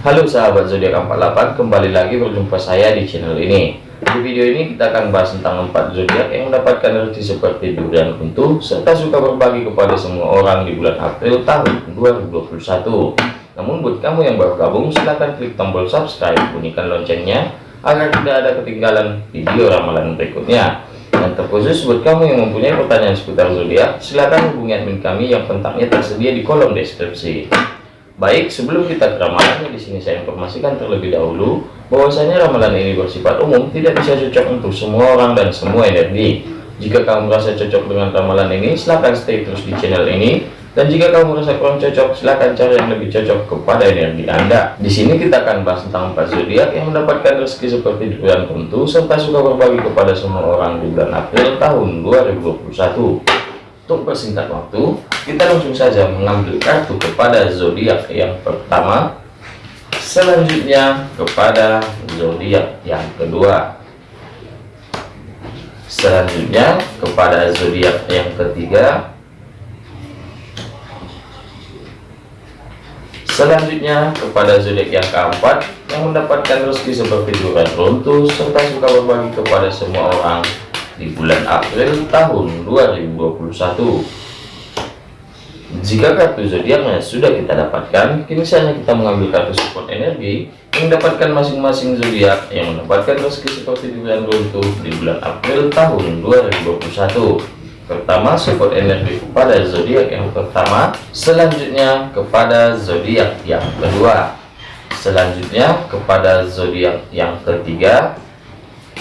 Halo sahabat zodiak 48 kembali lagi berjumpa saya di channel ini. Di video ini kita akan bahas tentang empat zodiak yang mendapatkan rezeki seperti durian kuntu serta suka berbagi kepada semua orang di bulan April tahun 2021 namun buat kamu yang baru gabung silahkan klik tombol subscribe bunyikan loncengnya agar tidak ada ketinggalan video ramalan berikutnya. Dan terkhusus buat kamu yang mempunyai pertanyaan seputar zodiak silahkan hubungi admin kami yang kontaknya tersedia di kolom deskripsi Baik, sebelum kita ke ramalannya di sini saya informasikan terlebih dahulu bahwasanya ramalan ini bersifat umum, tidak bisa cocok untuk semua orang dan semua energi. Jika kamu merasa cocok dengan ramalan ini, silahkan stay terus di channel ini. Dan jika kamu merasa kurang cocok, silahkan cari yang lebih cocok kepada energi Anda. Di sini kita akan bahas tentang empat zodiak yang mendapatkan rezeki seperti bulan tentu serta suka berbagi kepada semua orang di bulan April tahun 2021. Untuk persingkat waktu, kita langsung saja mengambil kartu kepada zodiak yang pertama. Selanjutnya kepada zodiak yang kedua. Selanjutnya kepada zodiak yang ketiga. Selanjutnya kepada zodiak yang keempat yang mendapatkan rezeki seperti durian runtuh serta suka berbagi kepada semua orang di bulan April tahun 2021 jika kartu zodiaknya sudah kita dapatkan, kini saatnya kita mengambil kartu support energi yang mendapatkan masing-masing zodiak yang mendapatkan rezeki seperti di bulan runtuh di bulan April tahun 2021. Pertama, support energi kepada zodiak yang pertama, selanjutnya kepada zodiak yang kedua, selanjutnya kepada zodiak yang ketiga,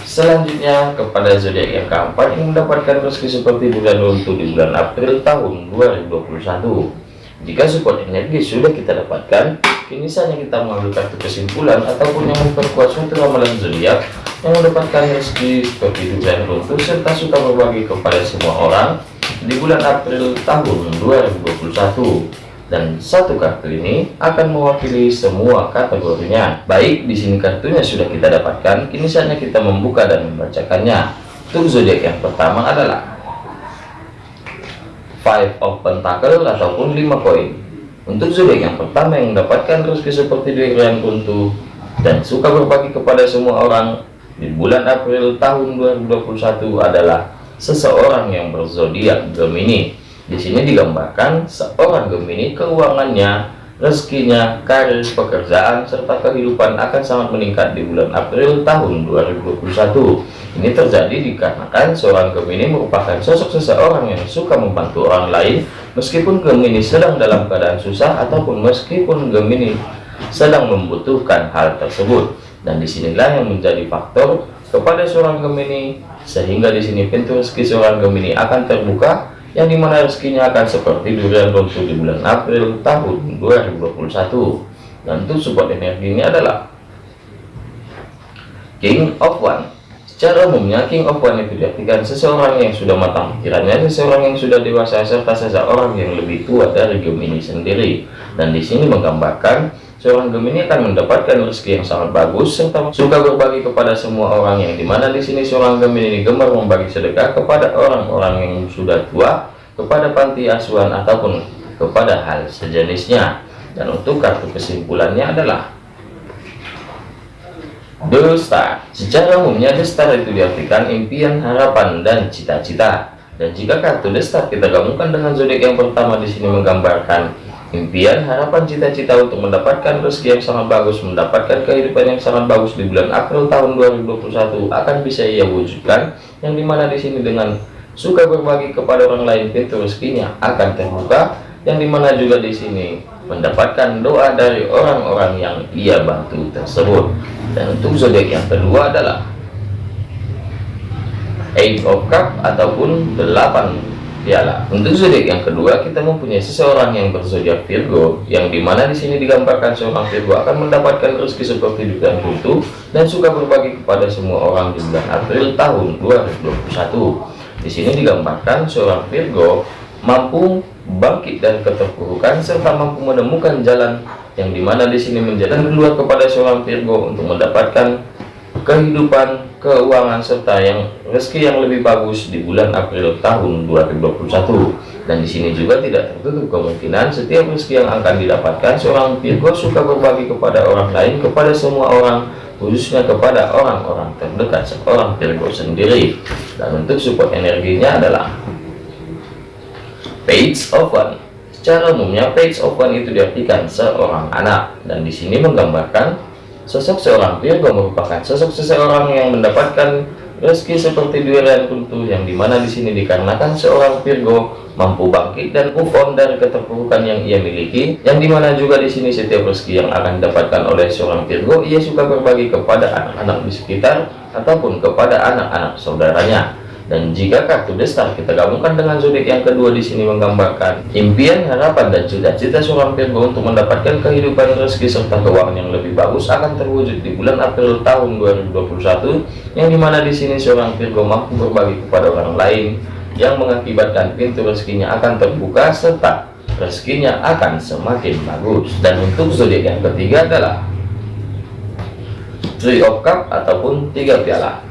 Selanjutnya kepada zodiak yang keempat yang mendapatkan rezeki seperti bulan runtuh di bulan April tahun 2021. Jika support energi sudah kita dapatkan, kini saatnya kita mengambil kartu kesimpulan ataupun yang memperkuat suatu ramalan zodiak yang mendapatkan rezeki seperti bulan runtuh serta suka berbagi kepada semua orang di bulan April tahun 2021 dan satu kartu ini akan mewakili semua kategorinya. Baik, di sini kartunya sudah kita dapatkan, kini saatnya kita membuka dan membacakannya. Untuk zodiak yang pertama adalah Five of Pentacle ataupun 5 koin. Untuk zodiak yang pertama yang mendapatkan rezeki seperti durian runtuh dan suka berbagi kepada semua orang di bulan April tahun 2021 adalah seseorang yang berzodiak Gemini di sini digambarkan seorang Gemini keuangannya, rezekinya, karir, pekerjaan, serta kehidupan akan sangat meningkat di bulan April tahun 2021. Ini terjadi dikarenakan seorang Gemini merupakan sosok seseorang yang suka membantu orang lain meskipun Gemini sedang dalam keadaan susah ataupun meskipun Gemini sedang membutuhkan hal tersebut. Dan di sinilah yang menjadi faktor kepada seorang Gemini sehingga di sini pintu rezeki seorang Gemini akan terbuka yang di mana rezekinya akan seperti durian runtuh di bulan April tahun 2021 dan untuk support energi ini adalah King of One. Secara umumnya King of One itu diartikan seseorang yang sudah matang pikirannya seseorang yang sudah dewasa serta seseorang yang lebih tua dari Gemini sendiri. Dan di sini menggambarkan seorang Gemini akan mendapatkan rezeki yang sangat bagus serta suka berbagi kepada semua orang yang di mana di sini seorang Gemini ini gemar membagi sedekah kepada orang-orang yang sudah tua kepada panti asuhan ataupun kepada hal sejenisnya. Dan untuk kartu kesimpulannya adalah The Star secara umumnya The Star itu diartikan impian harapan dan cita-cita. Dan jika kartu The Star kita gabungkan dengan zodiak yang pertama di sini menggambarkan impian harapan cita-cita untuk mendapatkan rezeki yang sangat bagus mendapatkan kehidupan yang sangat bagus di bulan April tahun 2021 akan bisa ia wujudkan yang di mana di sini dengan suka berbagi kepada orang lain pintu rezekinya akan terbuka yang di mana juga di sini mendapatkan doa dari orang-orang yang ia bantu tersebut. Dan untuk zodiak yang kedua adalah eight of cup ataupun delapan piala untuk zodiak yang kedua kita mempunyai seseorang yang berzodiak Virgo yang di mana di sini digambarkan seorang Virgo akan mendapatkan rezeki seperti juga tentu dan suka berbagi kepada semua orang di bulan April tahun 2021 di sini digambarkan seorang Virgo mampu bangkit dari keterpurukan serta mampu menemukan jalan yang di mana di sini menjadi keluar kepada seorang Virgo untuk mendapatkan kehidupan keuangan serta yang rezeki yang lebih bagus di bulan April tahun 2021 Dan di sini juga tidak tertutup kemungkinan setiap rezeki yang akan didapatkan seorang Virgo suka berbagi kepada orang lain, kepada semua orang, khususnya kepada orang-orang terdekat seorang Virgo sendiri. Dan untuk support energinya adalah Page One. Secara umumnya Page One itu diartikan seorang anak dan di sini menggambarkan sosok seorang Virgo merupakan sosok seseorang yang mendapatkan rezeki seperti durian runtuh yang di mana di sini dikarenakan seorang Virgo mampu bangkit dan move on dari keterpurukan yang ia miliki yang di mana juga di sini setiap rezeki yang akan didapatkan oleh seorang Virgo ia suka berbagi kepada anak-anak di sekitar ataupun kepada anak-anak saudaranya dan jika kartu destar kita gabungkan dengan zodiak yang kedua di sini menggambarkan impian, harapan dan cita-cita seorang Virgo untuk mendapatkan kehidupan rezeki serta keuangan yang lebih bagus akan terwujud di bulan April tahun 2021 yang di mana di sini seorang Virgo mampu berbagi kepada orang lain yang mengakibatkan pintu rezekinya akan terbuka serta rezekinya akan semakin bagus. Dan untuk zodiak yang ketiga adalah Three of Cup ataupun tiga piala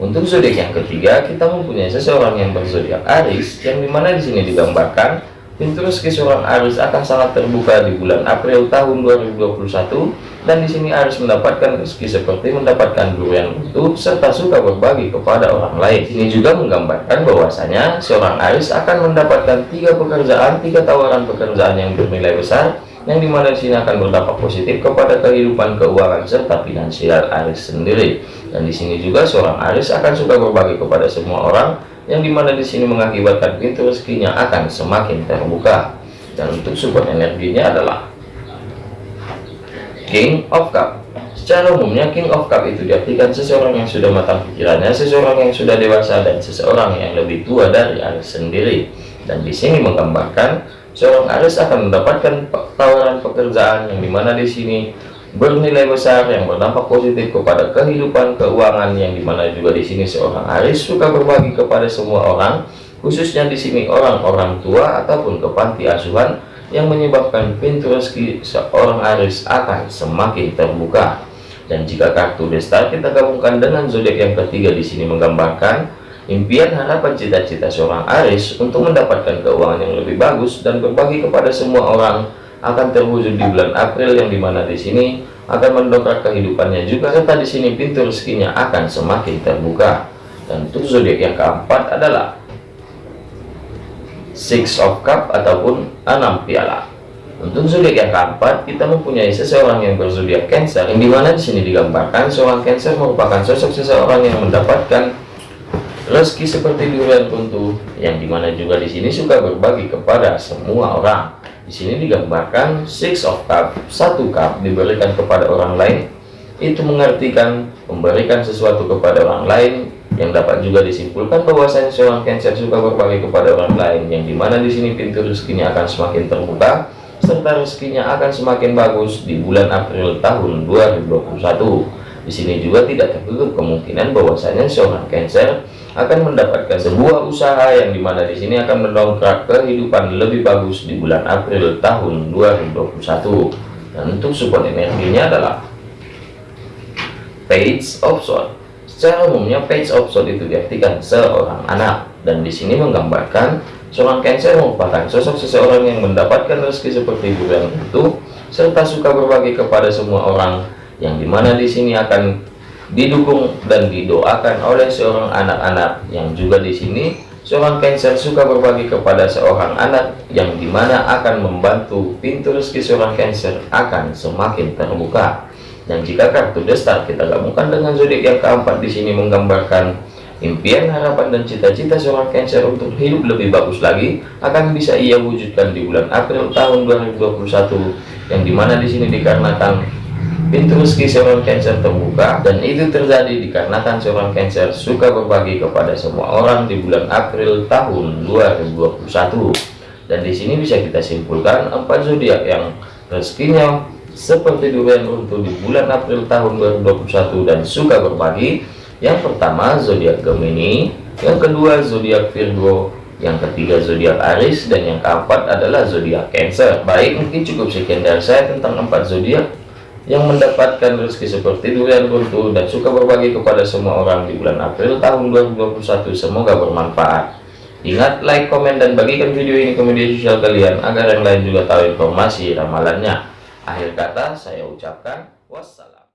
untuk zodiak yang ketiga, kita mempunyai seseorang yang berzodiak Aries, yang di mana di sini digambarkan pintu rezeki seorang Aries akan sangat terbuka di bulan April tahun 2021, dan di sini Aries mendapatkan rezeki seperti mendapatkan durian utuh serta suka berbagi kepada orang lain. Ini juga menggambarkan bahwasanya seorang Aries akan mendapatkan tiga pekerjaan, tiga tawaran pekerjaan yang bernilai besar yang di mana di sini akan berdampak positif kepada kehidupan keuangan serta finansial Aris sendiri. Dan di sini juga seorang Aris akan suka berbagi kepada semua orang yang di mana di sini mengakibatkan pintu rezekinya akan semakin terbuka. Dan untuk support energinya adalah King of Cup. Secara umumnya King of Cup itu diartikan seseorang yang sudah matang pikirannya seseorang yang sudah dewasa dan seseorang yang lebih tua dari Aris sendiri. Dan di sini menggambarkan seorang Aries akan mendapatkan tawaran pekerjaan yang di mana di sini bernilai besar yang berdampak positif kepada kehidupan keuangan yang di mana juga di sini seorang Aries suka berbagi kepada semua orang khususnya di sini orang-orang tua ataupun ke panti asuhan yang menyebabkan pintu rezeki seorang Aries akan semakin terbuka. Dan jika kartu destar kita gabungkan dengan zodiak yang ketiga di sini menggambarkan Impian harapan cita-cita seorang Aris untuk mendapatkan keuangan yang lebih bagus dan berbagi kepada semua orang akan terwujud di bulan April yang di mana di sini akan mendongkrak kehidupannya juga serta di sini pintu rezekinya akan semakin terbuka. Untuk zodiak yang keempat adalah Six of Cup ataupun enam piala. Untuk zodiak yang keempat kita mempunyai seseorang yang berzodiak Cancer yang di mana di sini digambarkan seorang Cancer merupakan sosok seseorang yang mendapatkan rezeki seperti durian runtuh yang di mana juga di sini suka berbagi kepada semua orang. Di sini digambarkan six of cup satu cup diberikan kepada orang lain. Itu mengartikan memberikan sesuatu kepada orang lain. Yang dapat juga disimpulkan bahwasanya seorang cancer suka berbagi kepada orang lain yang di mana di sini pintu rezekinya akan semakin terbuka serta rezekinya akan semakin bagus di bulan April tahun 2021 di sini juga tidak tertutup kemungkinan bahwasanya seorang cancer akan mendapatkan sebuah usaha yang di mana di sini akan mendongkrak kehidupan lebih bagus di bulan April tahun 2021 dan untuk support energinya adalah page of sword. Secara umumnya page of sword itu diartikan seorang anak. Dan di sini menggambarkan seorang cancer merupakan sosok seseorang yang mendapatkan rezeki seperti bulan itu serta suka berbagi kepada semua orang yang di mana di sini akan didukung dan didoakan oleh seorang anak-anak yang juga di sini. Seorang Cancer suka berbagi kepada seorang anak yang di mana akan membantu pintu rezeki seorang Cancer akan semakin terbuka. Dan jika kartu destar kita gabungkan dengan zodiak yang keempat di sini menggambarkan impian harapan dan cita-cita seorang Cancer untuk hidup lebih bagus lagi akan bisa ia wujudkan di bulan April tahun 2021 yang di mana di sini dikarenakan pintu rezeki seorang Cancer terbuka dan itu terjadi dikarenakan seorang Cancer suka berbagi kepada semua orang di bulan April tahun 2021 dan di sini bisa kita simpulkan empat zodiak yang rezekinya seperti durian runtuh di bulan April tahun 2021 dan suka berbagi. Yang pertama zodiak Gemini. Yang kedua zodiak Virgo. Yang ketiga zodiak Aries. Dan yang keempat adalah zodiak Cancer. Baik mungkin cukup sekian dari saya tentang empat zodiak yang mendapatkan rezeki seperti durian runtuh dan suka berbagi kepada semua orang di bulan April tahun 2021 semoga bermanfaat Ingat like, komen, dan bagikan video ini ke media sosial kalian agar yang lain juga tahu informasi ramalannya. Akhir kata saya ucapkan wassalam.